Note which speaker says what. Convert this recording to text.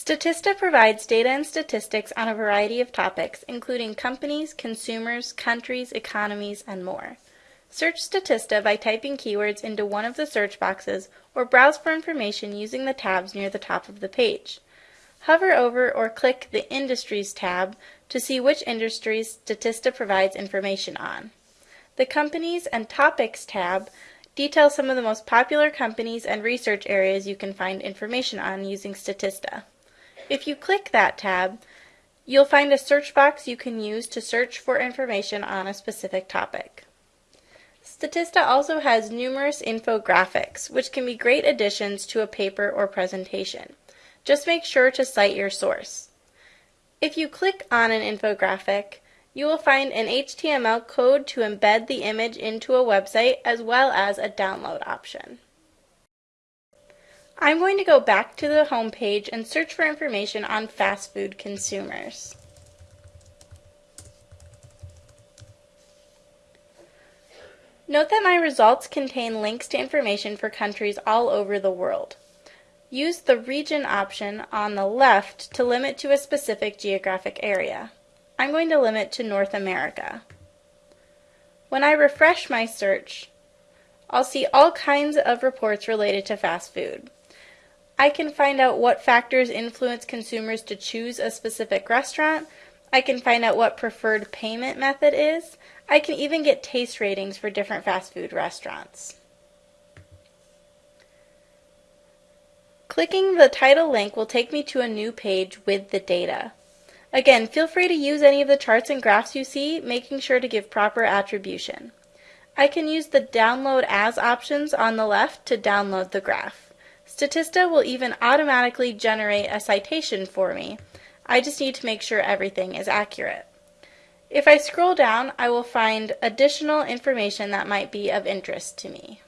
Speaker 1: Statista provides data and statistics on a variety of topics, including companies, consumers, countries, economies, and more. Search Statista by typing keywords into one of the search boxes or browse for information using the tabs near the top of the page. Hover over or click the Industries tab to see which industries Statista provides information on. The Companies and Topics tab details some of the most popular companies and research areas you can find information on using Statista. If you click that tab, you'll find a search box you can use to search for information on a specific topic. Statista also has numerous infographics, which can be great additions to a paper or presentation. Just make sure to cite your source. If you click on an infographic, you will find an HTML code to embed the image into a website as well as a download option. I'm going to go back to the home page and search for information on fast food consumers. Note that my results contain links to information for countries all over the world. Use the region option on the left to limit to a specific geographic area. I'm going to limit to North America. When I refresh my search, I'll see all kinds of reports related to fast food. I can find out what factors influence consumers to choose a specific restaurant. I can find out what preferred payment method is. I can even get taste ratings for different fast food restaurants. Clicking the title link will take me to a new page with the data. Again, feel free to use any of the charts and graphs you see, making sure to give proper attribution. I can use the Download As options on the left to download the graph. Statista will even automatically generate a citation for me. I just need to make sure everything is accurate. If I scroll down, I will find additional information that might be of interest to me.